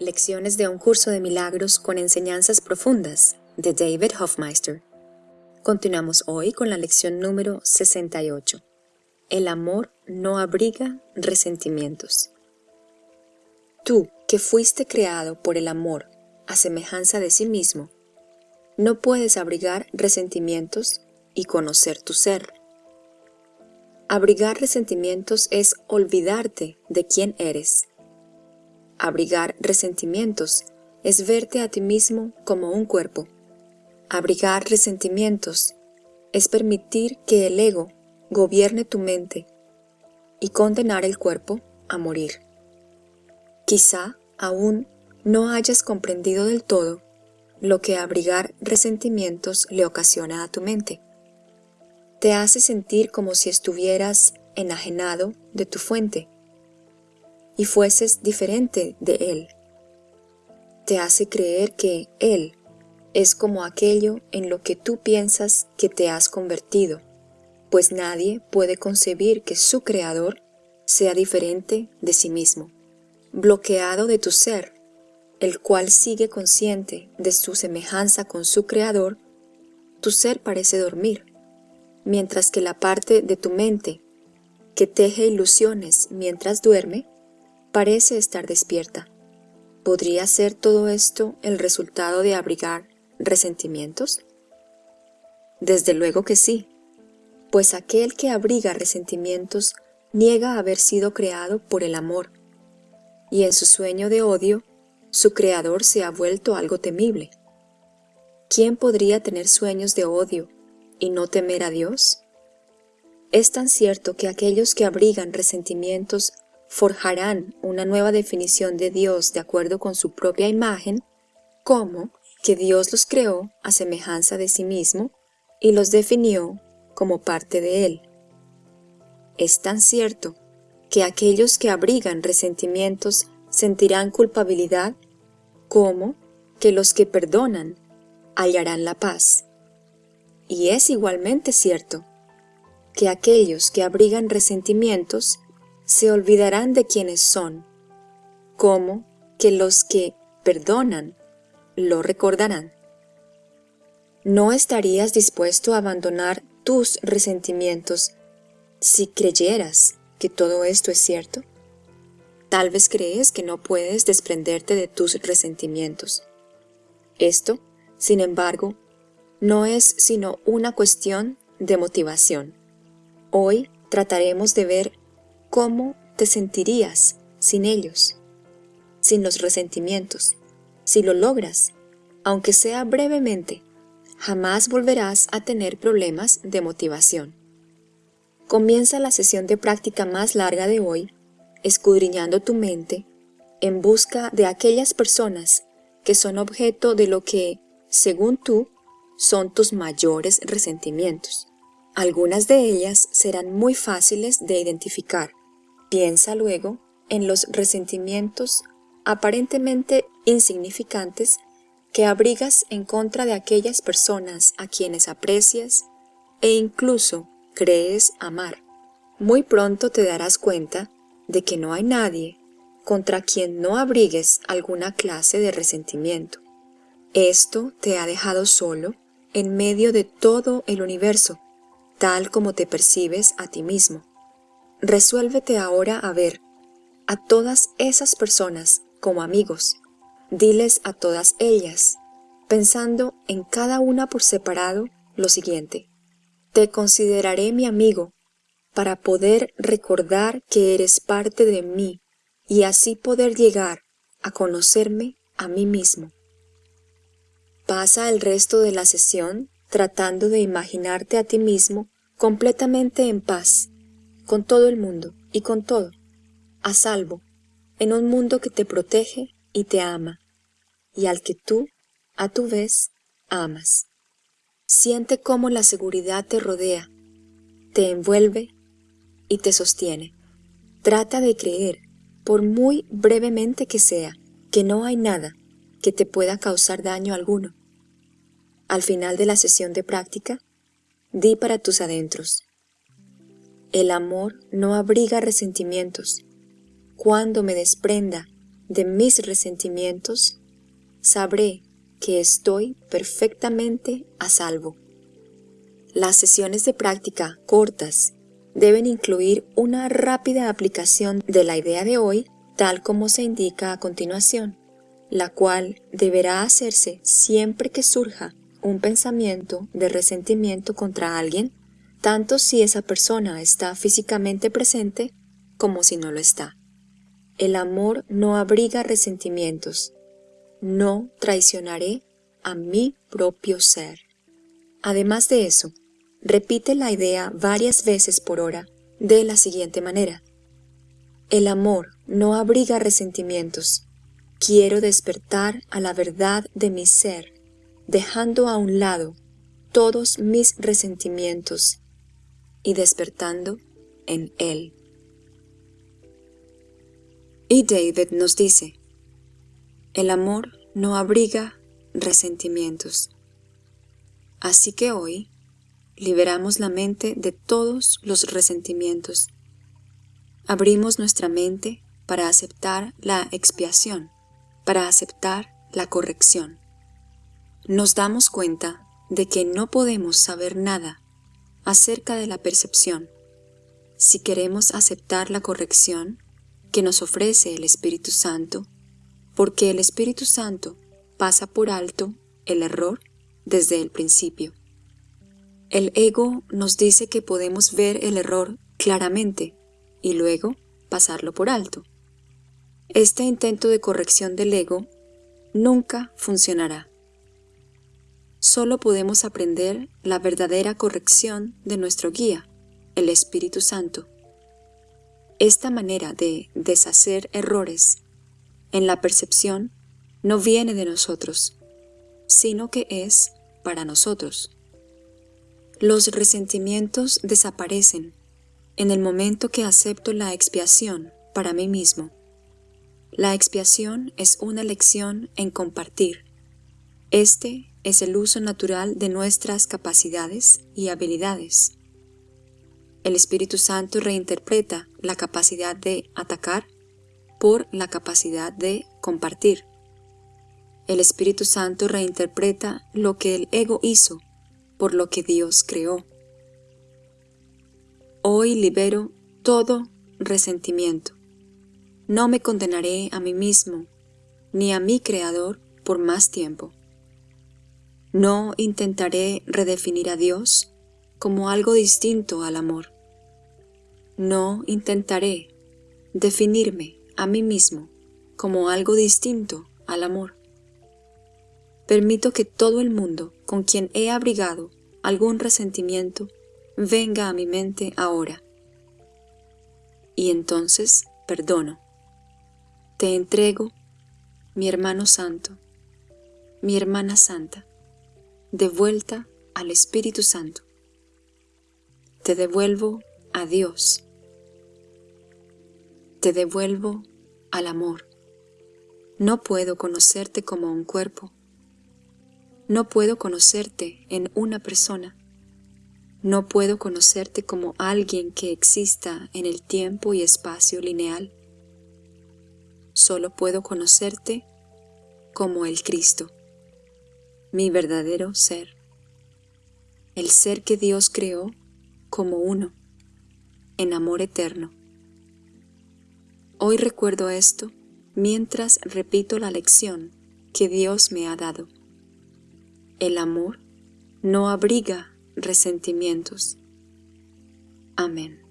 Lecciones de un curso de milagros con enseñanzas profundas de David Hofmeister. Continuamos hoy con la lección número 68. El amor no abriga resentimientos. Tú, que fuiste creado por el amor a semejanza de sí mismo, no puedes abrigar resentimientos y conocer tu ser. Abrigar resentimientos es olvidarte de quién eres Abrigar resentimientos es verte a ti mismo como un cuerpo. Abrigar resentimientos es permitir que el ego gobierne tu mente y condenar el cuerpo a morir. Quizá aún no hayas comprendido del todo lo que abrigar resentimientos le ocasiona a tu mente. Te hace sentir como si estuvieras enajenado de tu fuente y fueses diferente de Él. Te hace creer que Él es como aquello en lo que tú piensas que te has convertido, pues nadie puede concebir que su Creador sea diferente de sí mismo, bloqueado de tu ser, el cual sigue consciente de su semejanza con su Creador, tu ser parece dormir, mientras que la parte de tu mente que teje ilusiones mientras duerme, parece estar despierta. ¿Podría ser todo esto el resultado de abrigar resentimientos? Desde luego que sí, pues aquel que abriga resentimientos niega haber sido creado por el amor, y en su sueño de odio, su creador se ha vuelto algo temible. ¿Quién podría tener sueños de odio y no temer a Dios? Es tan cierto que aquellos que abrigan resentimientos forjarán una nueva definición de Dios de acuerdo con su propia imagen, como que Dios los creó a semejanza de sí mismo y los definió como parte de Él. Es tan cierto que aquellos que abrigan resentimientos sentirán culpabilidad, como que los que perdonan hallarán la paz. Y es igualmente cierto que aquellos que abrigan resentimientos se olvidarán de quienes son, como que los que perdonan lo recordarán. ¿No estarías dispuesto a abandonar tus resentimientos si creyeras que todo esto es cierto? Tal vez crees que no puedes desprenderte de tus resentimientos. Esto, sin embargo, no es sino una cuestión de motivación. Hoy trataremos de ver ¿Cómo te sentirías sin ellos? Sin los resentimientos. Si lo logras, aunque sea brevemente, jamás volverás a tener problemas de motivación. Comienza la sesión de práctica más larga de hoy, escudriñando tu mente en busca de aquellas personas que son objeto de lo que, según tú, son tus mayores resentimientos. Algunas de ellas serán muy fáciles de identificar, Piensa luego en los resentimientos aparentemente insignificantes que abrigas en contra de aquellas personas a quienes aprecias e incluso crees amar. Muy pronto te darás cuenta de que no hay nadie contra quien no abrigues alguna clase de resentimiento. Esto te ha dejado solo en medio de todo el universo, tal como te percibes a ti mismo. Resuélvete ahora a ver a todas esas personas como amigos. Diles a todas ellas, pensando en cada una por separado, lo siguiente. Te consideraré mi amigo para poder recordar que eres parte de mí y así poder llegar a conocerme a mí mismo. Pasa el resto de la sesión tratando de imaginarte a ti mismo completamente en paz con todo el mundo y con todo, a salvo, en un mundo que te protege y te ama, y al que tú, a tu vez, amas. Siente cómo la seguridad te rodea, te envuelve y te sostiene. Trata de creer, por muy brevemente que sea, que no hay nada que te pueda causar daño alguno. Al final de la sesión de práctica, di para tus adentros, el amor no abriga resentimientos. Cuando me desprenda de mis resentimientos, sabré que estoy perfectamente a salvo. Las sesiones de práctica cortas deben incluir una rápida aplicación de la idea de hoy tal como se indica a continuación, la cual deberá hacerse siempre que surja un pensamiento de resentimiento contra alguien, tanto si esa persona está físicamente presente como si no lo está. El amor no abriga resentimientos. No traicionaré a mi propio ser. Además de eso, repite la idea varias veces por hora de la siguiente manera. El amor no abriga resentimientos. Quiero despertar a la verdad de mi ser, dejando a un lado todos mis resentimientos y despertando en él. Y David nos dice, el amor no abriga resentimientos. Así que hoy liberamos la mente de todos los resentimientos. Abrimos nuestra mente para aceptar la expiación, para aceptar la corrección. Nos damos cuenta de que no podemos saber nada acerca de la percepción. Si queremos aceptar la corrección que nos ofrece el Espíritu Santo, porque el Espíritu Santo pasa por alto el error desde el principio. El ego nos dice que podemos ver el error claramente y luego pasarlo por alto. Este intento de corrección del ego nunca funcionará. Solo podemos aprender la verdadera corrección de nuestro guía, el Espíritu Santo. Esta manera de deshacer errores en la percepción no viene de nosotros, sino que es para nosotros. Los resentimientos desaparecen en el momento que acepto la expiación para mí mismo. La expiación es una lección en compartir. Este es el uso natural de nuestras capacidades y habilidades. El Espíritu Santo reinterpreta la capacidad de atacar por la capacidad de compartir. El Espíritu Santo reinterpreta lo que el ego hizo por lo que Dios creó. Hoy libero todo resentimiento. No me condenaré a mí mismo ni a mi Creador por más tiempo. No intentaré redefinir a Dios como algo distinto al amor. No intentaré definirme a mí mismo como algo distinto al amor. Permito que todo el mundo con quien he abrigado algún resentimiento venga a mi mente ahora. Y entonces perdono. Te entrego, mi hermano santo, mi hermana santa, de vuelta al Espíritu Santo. Te devuelvo a Dios. Te devuelvo al amor. No puedo conocerte como un cuerpo. No puedo conocerte en una persona. No puedo conocerte como alguien que exista en el tiempo y espacio lineal. Solo puedo conocerte como el Cristo, mi verdadero ser, el ser que Dios creó como uno, en amor eterno. Hoy recuerdo esto mientras repito la lección que Dios me ha dado. El amor no abriga resentimientos. Amén.